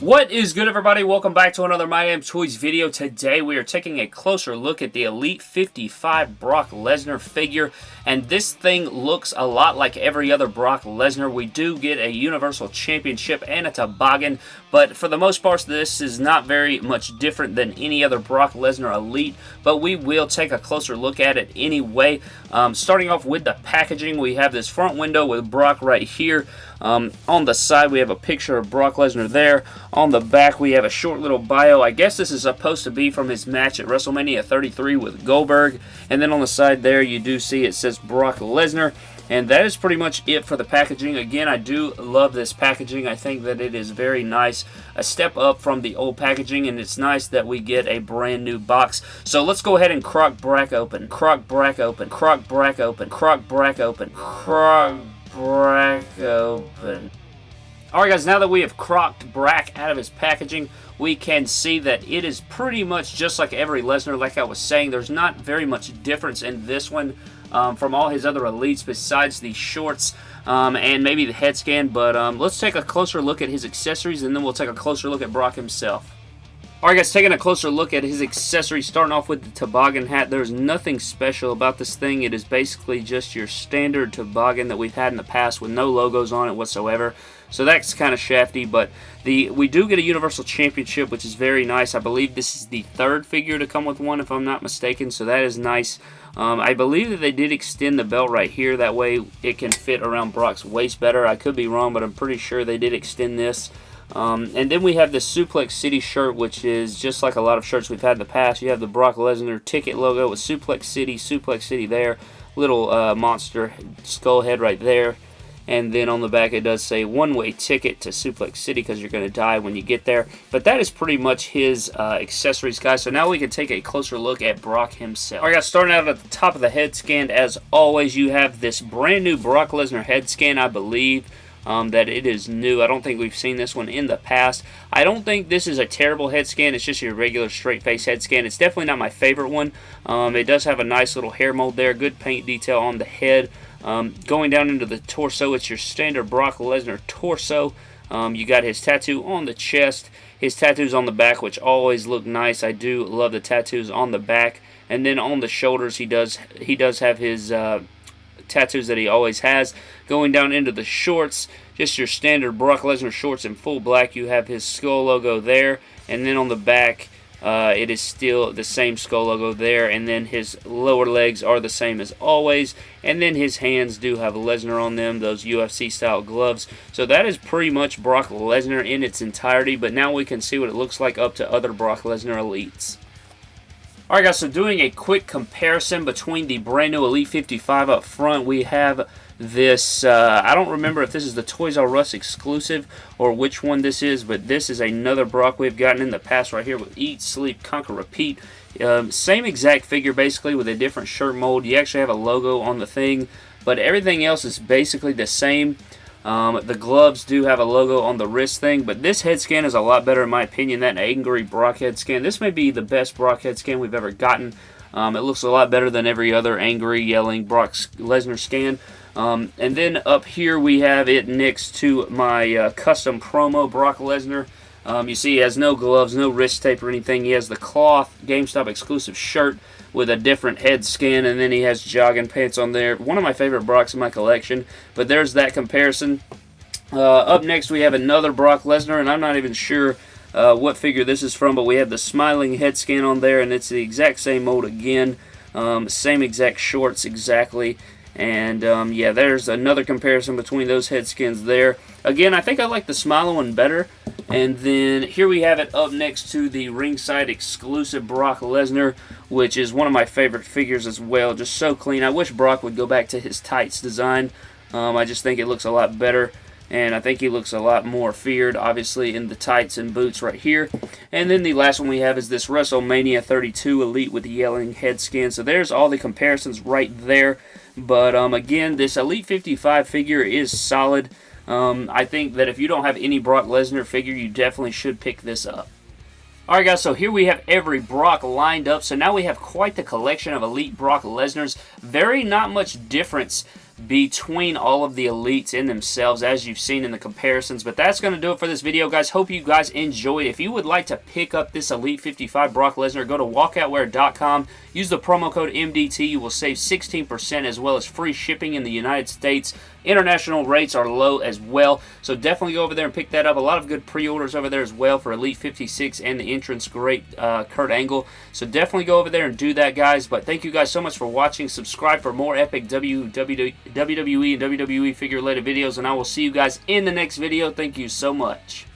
What is good everybody? Welcome back to another My Damn Toys video. Today we are taking a closer look at the Elite 55 Brock Lesnar figure and this thing looks a lot like every other Brock Lesnar. We do get a Universal Championship and a toboggan but for the most part this is not very much different than any other Brock Lesnar Elite but we will take a closer look at it anyway. Um, starting off with the packaging we have this front window with Brock right here. Um, on the side, we have a picture of Brock Lesnar there. On the back, we have a short little bio. I guess this is supposed to be from his match at WrestleMania 33 with Goldberg. And then on the side there, you do see it says Brock Lesnar. And that is pretty much it for the packaging. Again, I do love this packaging. I think that it is very nice. A step up from the old packaging, and it's nice that we get a brand new box. So let's go ahead and crock Brack open. Crock Brack open. Crock Brack open. Crock Brack open. Crock Brack open. Alright guys, now that we have crocked Brack out of his packaging, we can see that it is pretty much just like every Lesnar, like I was saying. There's not very much difference in this one um, from all his other elites besides the shorts um, and maybe the head scan, but um, let's take a closer look at his accessories and then we'll take a closer look at Brock himself. Alright guys, taking a closer look at his accessories, starting off with the toboggan hat. There's nothing special about this thing. It is basically just your standard toboggan that we've had in the past with no logos on it whatsoever. So that's kind of shafty, but the we do get a Universal Championship, which is very nice. I believe this is the third figure to come with one, if I'm not mistaken, so that is nice. Um, I believe that they did extend the belt right here. That way it can fit around Brock's waist better. I could be wrong, but I'm pretty sure they did extend this. Um, and then we have the Suplex City shirt, which is just like a lot of shirts we've had in the past. You have the Brock Lesnar ticket logo with Suplex City, Suplex City there, little uh, monster skull head right there. And then on the back it does say one-way ticket to Suplex City because you're going to die when you get there. But that is pretty much his uh, accessories, guys. So now we can take a closer look at Brock himself. Alright guys, starting out at the top of the head scan, as always, you have this brand new Brock Lesnar head scan, I believe um, that it is new. I don't think we've seen this one in the past. I don't think this is a terrible head scan. It's just your regular straight face head scan. It's definitely not my favorite one. Um, it does have a nice little hair mold there. Good paint detail on the head. Um, going down into the torso, it's your standard Brock Lesnar torso. Um, you got his tattoo on the chest, his tattoos on the back, which always look nice. I do love the tattoos on the back, and then on the shoulders, he does he does have his uh, tattoos that he always has. Going down into the shorts, just your standard Brock Lesnar shorts in full black. You have his skull logo there, and then on the back, uh, it is still the same skull logo there, and then his lower legs are the same as always, and then his hands do have Lesnar on them, those UFC-style gloves. So that is pretty much Brock Lesnar in its entirety, but now we can see what it looks like up to other Brock Lesnar elites. Alright guys, so doing a quick comparison between the brand new Elite 55 up front, we have this, uh, I don't remember if this is the Toys R Us exclusive or which one this is, but this is another Brock we've gotten in the past right here with Eat, Sleep, Conquer, Repeat. Um, same exact figure basically with a different shirt mold. You actually have a logo on the thing, but everything else is basically the same. Um, the gloves do have a logo on the wrist thing, but this head scan is a lot better in my opinion than Angry Brock head scan. This may be the best Brock head scan we've ever gotten. Um, it looks a lot better than every other angry, yelling Brock Lesnar scan. Um, and then up here we have it next to my uh, custom promo Brock Lesnar. Um, you see he has no gloves, no wrist tape or anything. He has the cloth GameStop exclusive shirt with a different head skin, and then he has jogging pants on there. One of my favorite Brocks in my collection, but there's that comparison. Uh, up next, we have another Brock Lesnar, and I'm not even sure uh, what figure this is from, but we have the smiling head scan on there, and it's the exact same mold again. Um, same exact shorts exactly. And um, yeah, there's another comparison between those head skins there. Again, I think I like the smiling one better. And then here we have it up next to the ringside exclusive Brock Lesnar, which is one of my favorite figures as well. Just so clean. I wish Brock would go back to his tights design. Um, I just think it looks a lot better. And I think he looks a lot more feared, obviously, in the tights and boots right here. And then the last one we have is this WrestleMania 32 Elite with the yelling head skin. So there's all the comparisons right there. But um, again, this Elite 55 figure is solid. Um, I think that if you don't have any Brock Lesnar figure, you definitely should pick this up. Alright guys, so here we have every Brock lined up. So now we have quite the collection of Elite Brock Lesnar's. Very not much difference between all of the elites in themselves as you've seen in the comparisons. But that's going to do it for this video, guys. Hope you guys enjoyed. If you would like to pick up this Elite 55 Brock Lesnar, go to walkoutwear.com. Use the promo code MDT. You will save 16% as well as free shipping in the United States. International rates are low as well, so definitely go over there and pick that up. A lot of good pre-orders over there as well for Elite 56 and the entrance great uh, Kurt Angle. So definitely go over there and do that, guys. But thank you guys so much for watching. Subscribe for more epic WWE and WWE figure related videos, and I will see you guys in the next video. Thank you so much.